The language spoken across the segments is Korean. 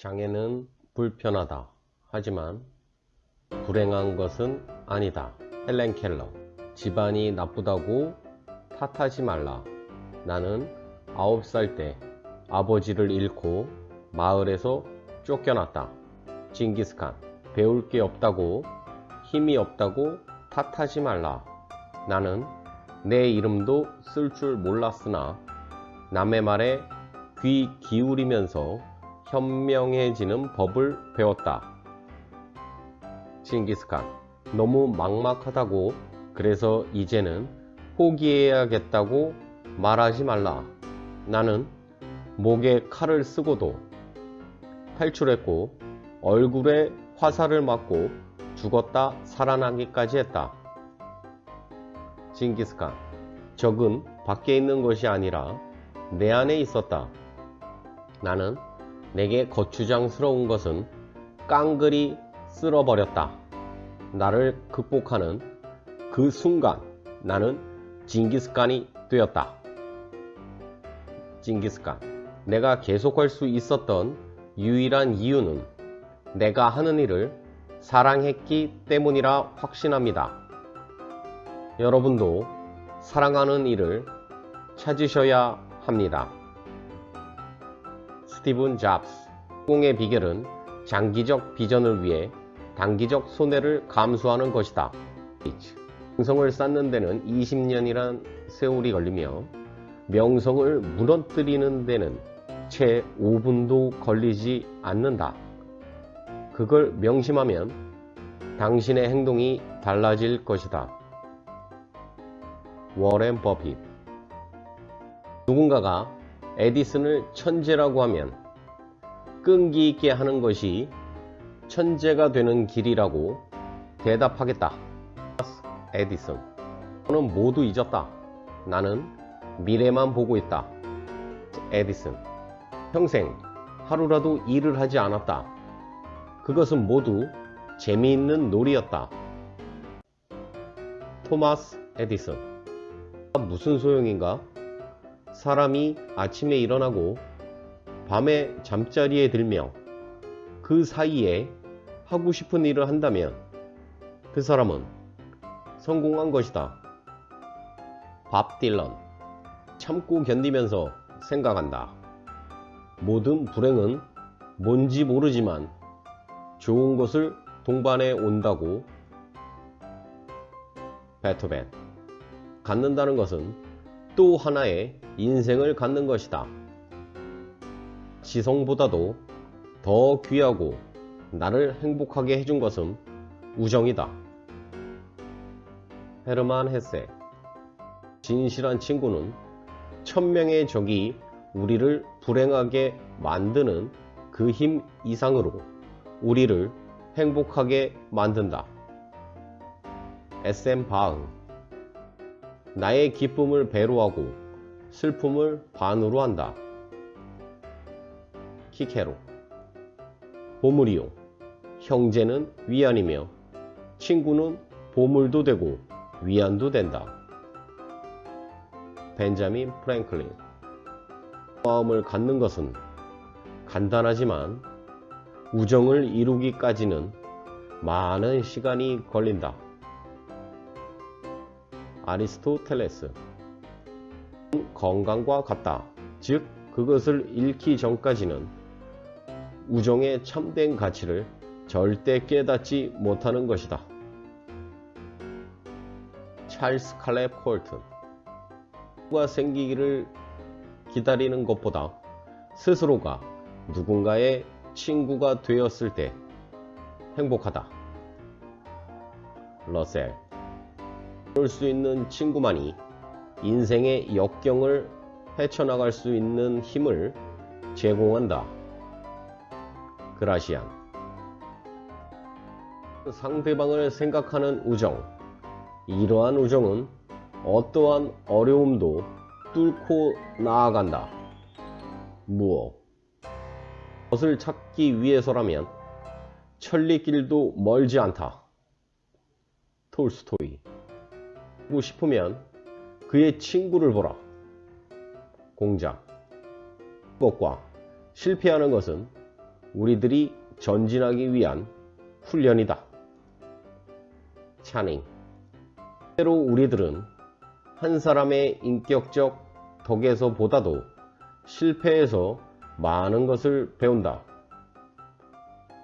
장애는 불편하다. 하지만 불행한 것은 아니다. 헬렌 켈러. 집안이 나쁘다고 탓하지 말라. 나는 9살 때 아버지를 잃고 마을에서 쫓겨났다. 징기스칸. 배울 게 없다고 힘이 없다고 탓하지 말라. 나는 내 이름도 쓸 줄 몰랐으나 남의 말에 귀 기울이면서 현명해지는 법을 배웠다. 징기스칸. 너무 막막하다고 그래서 이제는 포기해야겠다고 말하지 말라. 나는 목에 칼을 쓰고도 탈출했고 얼굴에 화살을 맞고 죽었다 살아나기까지 했다. 징기스칸. 적은 밖에 있는 것이 아니라 내 안에 있었다. 나는 내게 거추장스러운 것은 깡그리 쓸어버렸다. 나를 극복하는 그 순간 나는 징기스칸이 되었다. 징기스칸. 내가 계속할 수 있었던 유일한 이유는 내가 하는 일을 사랑했기 때문이라 확신합니다. 여러분도 사랑하는 일을 찾으셔야 합니다. 스티븐 잡스 공의 비결은 장기적 비전을 위해 단기적 손해를 감수하는 것이다. 명성을 쌓는 데는 20년이란 세월이 걸리며 명성을 무너뜨리는 데는 채 5분도 걸리지 않는다. 그걸 명심하면 당신의 행동이 달라질 것이다. 워렌 버핏 누군가가 에디슨을 천재라고 하면 끈기 있게 하는 것이 천재가 되는 길이라고 대답하겠다. 에디슨 너는 모두 잊었다. 나는 미래만 보고 있다. 에디슨 평생 하루라도 일을 하지 않았다. 그것은 모두 재미있는 놀이였다. 토마스 에디슨 무슨 소용인가? 사람이 아침에 일어나고 밤에 잠자리에 들며 그 사이에 하고 싶은 일을 한다면 그 사람은 성공한 것이다. 밥 딜런 참고 견디면서 생각한다. 모든 불행은 뭔지 모르지만 좋은 것을 동반해 온다고 베토벤 갖는다는 것은 또 하나의 인생을 갖는 것이다. 지성보다도 더 귀하고 나를 행복하게 해준 것은 우정이다. 헤르만 헤세 진실한 친구는 천명의 적이 우리를 불행하게 만드는 그 힘 이상으로 우리를 행복하게 만든다. SM 바흥 나의 기쁨을 배로 하고 슬픔을 반으로 한다. 키케로 보물이요 형제는 위안이며 친구는 보물도 되고 위안도 된다. 벤자민 프랭클린 마음을 갖는 것은 간단하지만 우정을 이루기까지는 많은 시간이 걸린다. 아리스토텔레스 건강과 같다. 즉 그것을 잃기 전까지는 우정의 참된 가치를 절대 깨닫지 못하는 것이다. 찰스 칼렙 콜튼 누가 생기기를 기다리는 것보다 스스로가 누군가의 친구가 되었을 때 행복하다. 러셀 그럴 수 있는 친구만이 인생의 역경을 헤쳐나갈 수 있는 힘을 제공한다. 그라시안 상대방을 생각하는 우정 이러한 우정은 어떠한 어려움도 뚫고 나아간다. 무엇 것을 찾기 위해서라면 천리길도 멀지 않다. 톨스토이 보 고 싶으면 그의 친구를 보라. 공작 것과 실패하는 것은 우리들이 전진하기 위한 훈련이다. 차닝 때로 우리들은 한 사람의 인격적 덕에서 보다도 실패에서 많은 것을 배운다.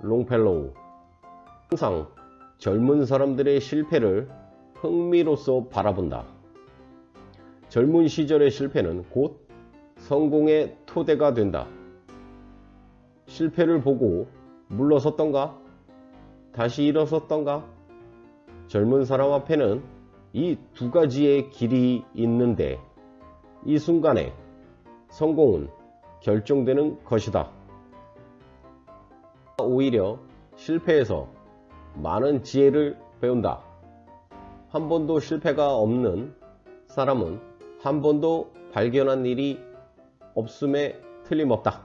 롱펠로우 항상 젊은 사람들의 실패를 흥미로써 바라본다. 젊은 시절의 실패는 곧 성공의 토대가 된다. 실패를 보고 물러섰던가? 다시 일어섰던가? 젊은 사람 앞에는 이 두 가지의 길이 있는데 이 순간에 성공은 결정되는 것이다. 오히려 실패에서 많은 지혜를 배운다. 한 번도 실패가 없는 사람은 한 번도 발견한 일이 없음에 틀림없다.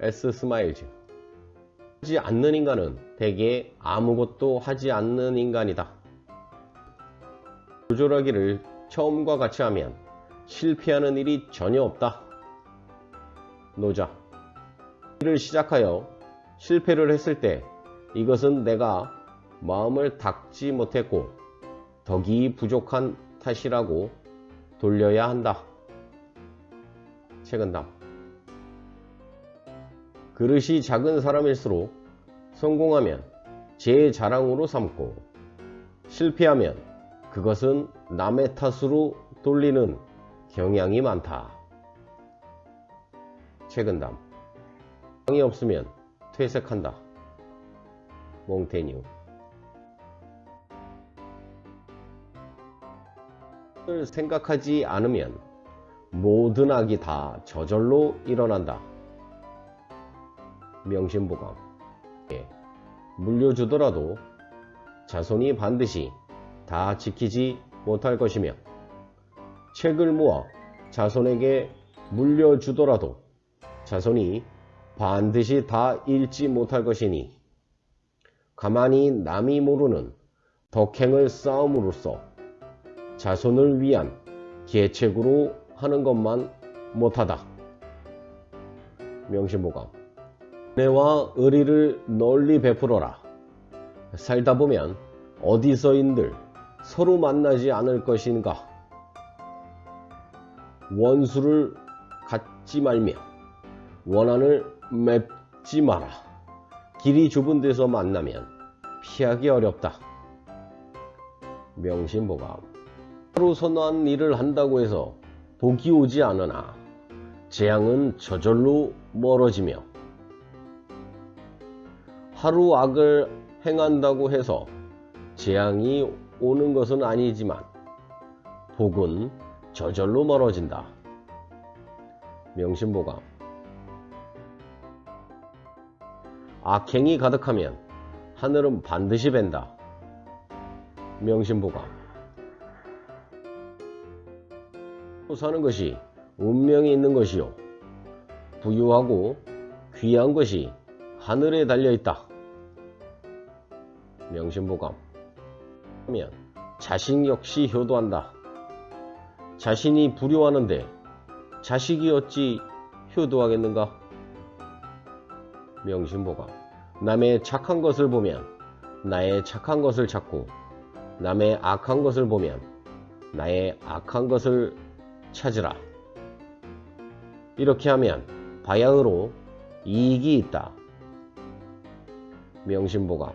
S 스마일즈 하지 않는 인간은 대개 아무것도 하지 않는 인간이다. 조절하기를 처음과 같이 하면 실패하는 일이 전혀 없다. 노자 일을 시작하여 실패를 했을 때 이것은 내가 마음을 닦지 못했고 덕이 부족한 탓이라고 돌려야 한다. 최근담 그릇이 작은 사람일수록 성공하면 제 자랑으로 삼고 실패하면 그것은 남의 탓으로 돌리는 경향이 많다. 최근담 방이 없으면 퇴색한다. 몽테뉴 을 생각하지 않으면 모든 악이 다 저절로 일어난다. 명심보감 예, 물려주더라도 자손이 반드시 다 지키지 못할 것이며 책을 모아 자손에게 물려주더라도 자손이 반드시 다 읽지 못할 것이니 가만히 남이 모르는 덕행을 쌓음으로써 자손을 위한 계책으로 하는 것만 못하다. 명심보감 은혜와 의리를 널리 베풀어라. 살다 보면 어디서인들 서로 만나지 않을 것인가. 원수를 갖지 말며 원한을 맺지 마라. 길이 좁은 데서 만나면 피하기 어렵다. 명심보감 하루 선한 일을 한다고 해서 복이 오지 않으나 재앙은 저절로 멀어지며 하루 악을 행한다고 해서 재앙이 오는 것은 아니지만 복은 저절로 멀어진다. 명심보감 악행이 가득하면 하늘은 반드시 벤다. 명심보감 사는 것이 운명이 있는 것이요 부유하고 귀한 것이 하늘에 달려있다. 명심보감 하면 자식 역시 효도한다. 자신이 불효하는데 자식이 어찌 효도하겠는가? 명심보감 남의 착한 것을 보면 나의 착한 것을 찾고 남의 악한 것을 보면 나의 악한 것을 찾으라. 이렇게 하면 바야흐로 이익이 있다. 명심보감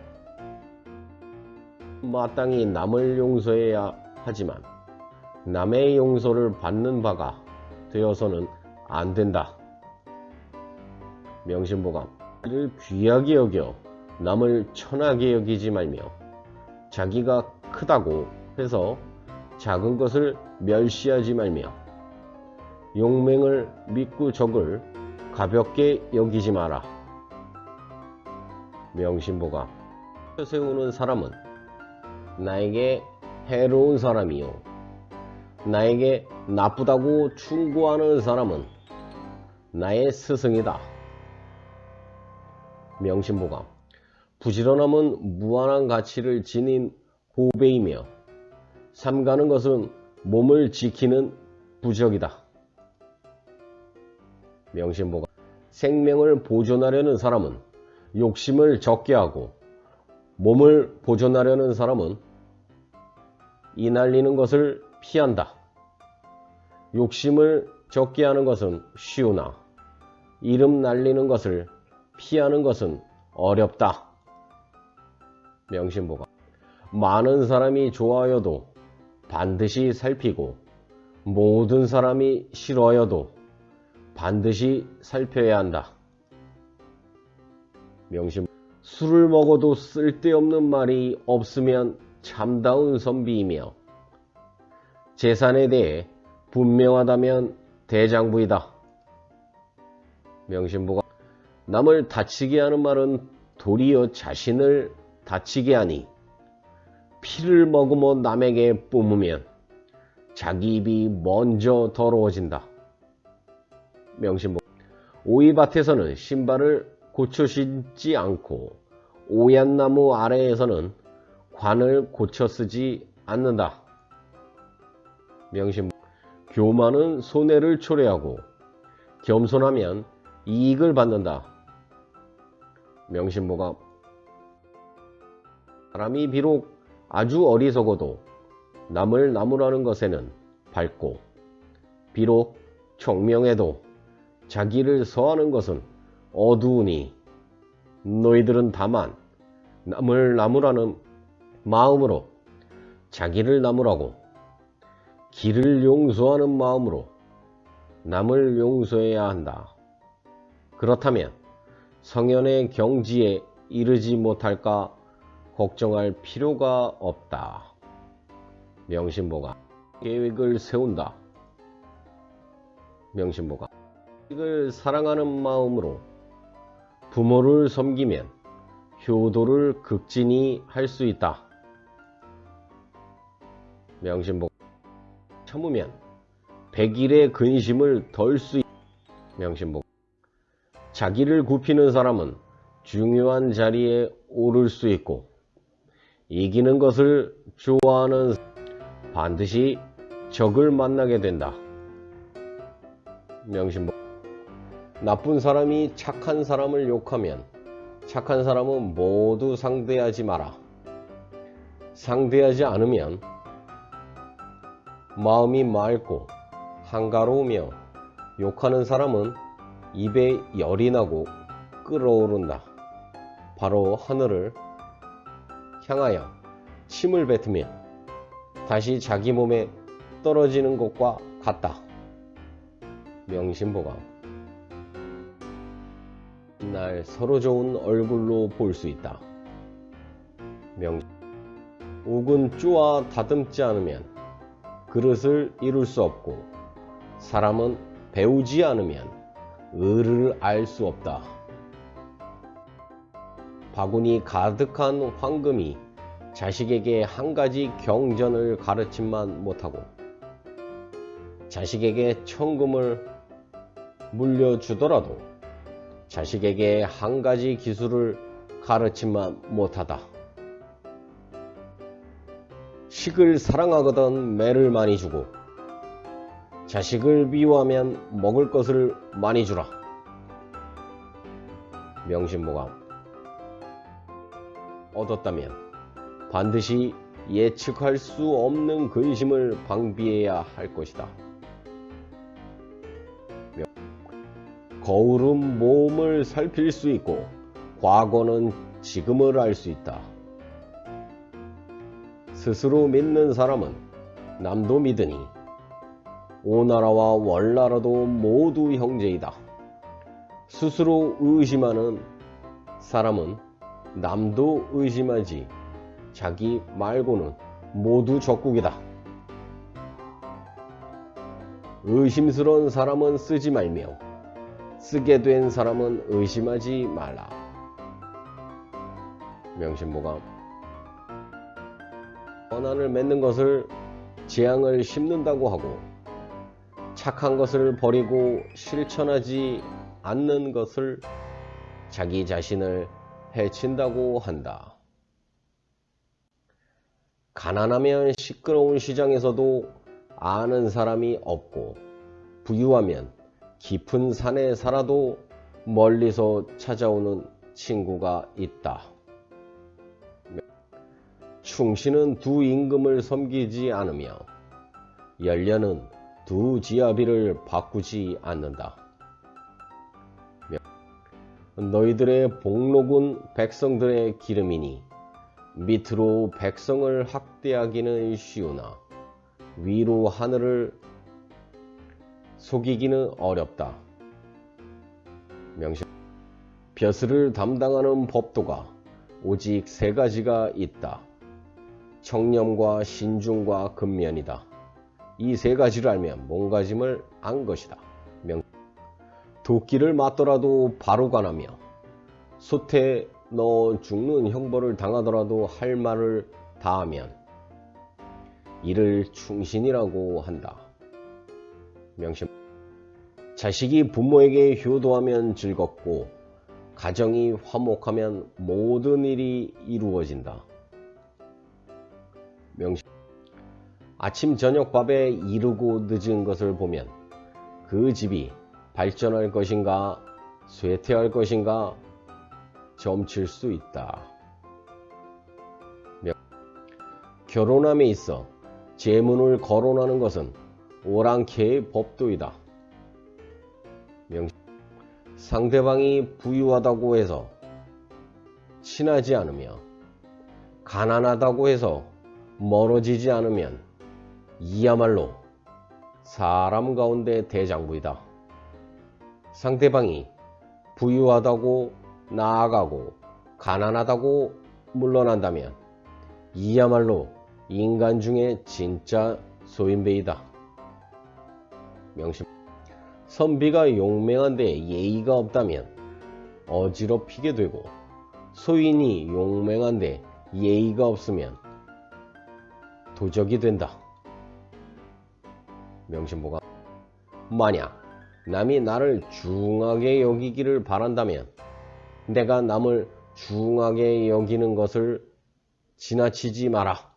마땅히 남을 용서해야 하지만 남의 용서를 받는 바가 되어서는 안 된다. 명심보감 를 귀하게 여겨 남을 천하게 여기지 말며 자기가 크다고 해서 작은 것을 멸시하지 말며 용맹을 믿고 적을 가볍게 여기지 마라. 명심보감 세우는 사람은 나에게 해로운 사람이요 나에게 나쁘다고 충고하는 사람은 나의 스승이다. 명심보감 부지런함은 무한한 가치를 지닌 보배이며 삼가는 것은 몸을 지키는 부적이다. 명심보감 생명을 보존하려는 사람은 욕심을 적게 하고 몸을 보존하려는 사람은 이 날리는 것을 피한다. 욕심을 적게 하는 것은 쉬우나 이름 날리는 것을 피하는 것은 어렵다. 명심보가 많은 사람이 좋아여도 반드시 살피고 모든 사람이 싫어여도 반드시 살펴야 한다. 명심 술을 먹어도 쓸데없는 말이 없으면 참다운 선비이며 재산에 대해 분명하다면 대장부이다. 명심보가 남을 다치게 하는 말은 도리어 자신을 다치게 하니 피를 머금어 남에게 뿜으면 자기 입이 먼저 더러워진다. 명심보 오이밭에서는 신발을 고쳐 신지 않고 오얏나무 아래에서는 관을 고쳐 쓰지 않는다. 명심 교만은 손해를 초래하고 겸손하면 이익을 받는다. 명심보가 사람이 비록 아주 어리석어도 남을 나무라는 것에는 밝고 비록 총명해도 자기를 서하는 것은 어두우니 너희들은 다만 남을 나무라는 마음으로 자기를 나무라고 길을 용서하는 마음으로 남을 용서해야 한다. 그렇다면 성현의 경지에 이르지 못할까 걱정할 필요가 없다. 명심보가 계획을 세운다. 명심보가 계획을 사랑하는 마음으로 부모를 섬기면 효도를 극진히 할 수 있다. 명심보 참으면 백일의 근심을 덜 수 있다. 명심보 자기를 굽히는 사람은 중요한 자리에 오를 수 있고 이기는 것을 좋아하는 반드시 적을 만나게 된다. 명심보 나쁜 사람이 착한 사람을 욕하면 착한 사람은 모두 상대하지 마라. 상대하지 않으면 마음이 맑고 한가로우며 욕하는 사람은 입에 열이 나고 끓어오른다. 바로 하늘을 향하여 침을 뱉으며 다시 자기 몸에 떨어지는 것과 같다. 명심보감 날 서로 좋은 얼굴로 볼 수 있다. 명 옥은 쪼아 다듬지 않으면 그릇을 이룰 수 없고 사람은 배우지 않으면 을을 알 수 없다. 바구니 가득한 황금이 자식에게 한 가지 경전을 가르침만 못하고 자식에게 천금을 물려주더라도 자식에게 한 가지 기술을 가르침만 못하다. 식을 사랑하거든 매를 많이 주고 자식을 미워하면 먹을 것을 많이 주라. 명심보감 얻었다면 반드시 예측할 수 없는 근심을 방비해야 할 것이다. 거울은 몸을 살필 수 있고 과거는 지금을 알 수 있다. 스스로 믿는 사람은 남도 믿으니 오나라와 월나라도 모두 형제이다. 스스로 의심하는 사람은 남도 의심하지 자기 말고는 모두 적국이다. 의심스러운 사람은 쓰지 말며 쓰게 된 사람은 의심하지 말라. 명심보감 원한을 맺는 것을 재앙을 심는다고 하고 착한 것을 버리고 실천하지 않는 것을 자기 자신을 해친다고 한다. 가난하면 시끄러운 시장에서도 아는 사람이 없고 부유하면 깊은 산에 살아도 멀리서 찾아오는 친구가 있다. 충신은 두 임금을 섬기지 않으며 열려는 두 지아비를 바꾸지 않는다. 너희들의 복록은 백성들의 기름이니 밑으로 백성을 학대하기는 쉬우나 위로 하늘을 속이기는 어렵다. 명심 벼슬을 담당하는 법도가 오직 세 가지가 있다. 청렴과 신중과 근면이다. 이 세 가지를 알면 몸가짐을 안 것이다. 명 도끼를 맞더라도 바로 가나며 솥에 넣어 죽는 형벌을 당하더라도 할 말을 다하면 이를 충신이라고 한다. 명심 자식이 부모에게 효도하면 즐겁고 가정이 화목하면 모든 일이 이루어진다. 명심 아침 저녁 밥에 이르고 늦은 것을 보면 그 집이 발전할 것인가 쇠퇴할 것인가 점칠 수 있다. 명 결혼함에 있어 재문을 거론하는 것은 오랑캐의 법도이다. 명 상대방이 부유하다고 해서 친하지 않으며 가난하다고 해서 멀어지지 않으면 이야말로 사람 가운데 대장부이다. 상대방이 부유하다고 나아가고 가난하다고 물러난다면 이야말로 인간 중에 진짜 소인배이다. 명심 선비가 용맹한데 예의가 없다면 어지럽히게 되고 소인이 용맹한데 예의가 없으면 도적이 된다. 명심보가 만약 남이 나를 중하게 여기기를 바란다면 내가 남을 중하게 여기는 것을 지나치지 마라.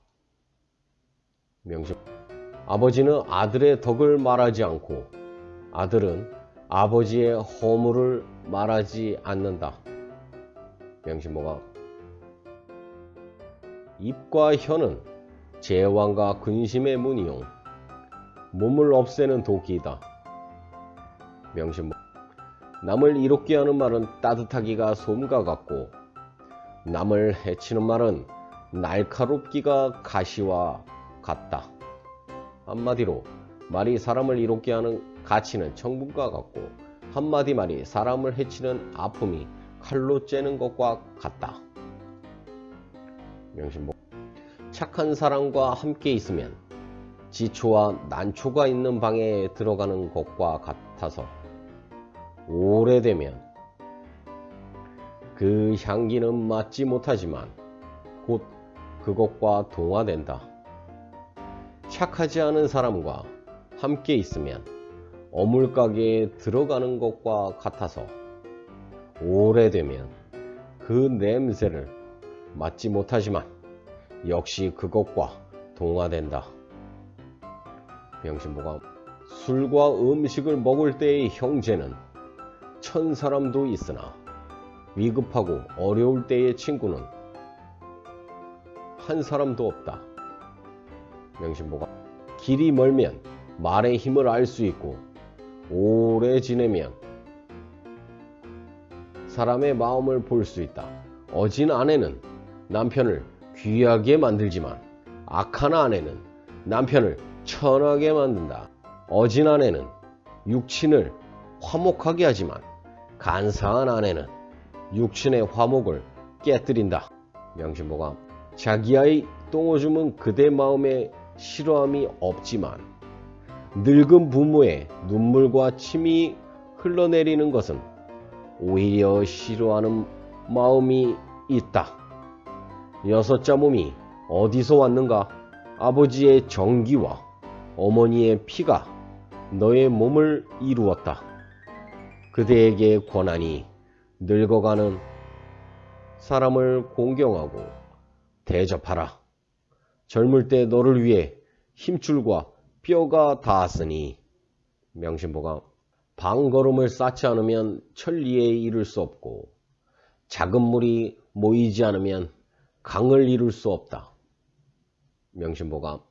명심 아버지는 아들의 덕을 말하지 않고 아들은 아버지의 허물을 말하지 않는다. 명심보가 입과 혀는 제왕과 근심의 문이용 몸을 없애는 도끼이다. 명심보 남을 이롭게 하는 말은 따뜻하기가 솜과 같고 남을 해치는 말은 날카롭기가 가시와 같다. 한마디로 말이 사람을 이롭게 하는 가치는 청분과 같고 한마디 말이 사람을 해치는 아픔이 칼로 째는 것과 같다. 명심보 착한 사람과 함께 있으면 지초와 난초가 있는 방에 들어가는 것과 같아서 오래되면 그 향기는 맡지 못하지만 곧 그것과 동화된다. 착하지 않은 사람과 함께 있으면 어물가게에 들어가는 것과 같아서 오래되면 그 냄새를 맡지 못하지만 역시 그것과 동화된다. 병신보가 술과 음식을 먹을 때의 형제는 천 사람도 있으나 위급하고 어려울 때의 친구는 한 사람도 없다. 명심보가 길이 멀면 말의 힘을 알 수 있고 오래 지내면 사람의 마음을 볼 수 있다. 어진 아내는 남편을 귀하게 만들지만 악한 아내는 남편을 천하게 만든다. 어진 아내는 육친을 화목하게 하지만 간사한 아내는 육친의 화목을 깨뜨린다. 명심보가 자기 아이 똥오줌은 그대 마음에 싫어함이 없지만 늙은 부모의 눈물과 침이 흘러내리는 것은 오히려 싫어하는 마음이 있다. 여섯자 몸이 어디서 왔는가? 아버지의 정기와 어머니의 피가 너의 몸을 이루었다. 그대에게 권하니 늙어가는 사람을 공경하고 대접하라. 젊을 때 너를 위해 힘줄과 뼈가 닿았으니 명심보가 방걸음을 쌓지 않으면 천리에 이를 수 없고 작은 물이 모이지 않으면 강을 이룰 수 없다. 명심보감